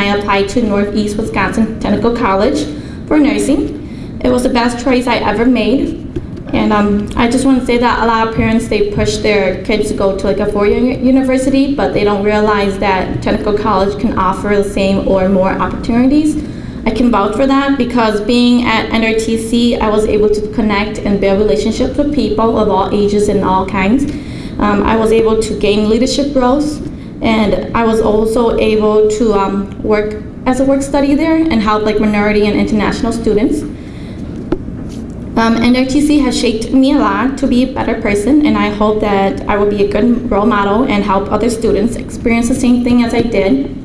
I applied to Northeast Wisconsin Technical College for nursing. It was the best choice I ever made. And um, I just want to say that a lot of parents, they push their kids to go to like a four-year university, but they don't realize that technical college can offer the same or more opportunities. I can vouch for that because being at NWTC, I was able to connect and build relationships with people of all ages and all kinds. Um, I was able to gain leadership growth, and I was also able to um, work as a work study there and help like minority and international students. Um, NWTC has shaped me a lot to be a better person, and I hope that I will be a good role model and help other students experience the same thing as I did.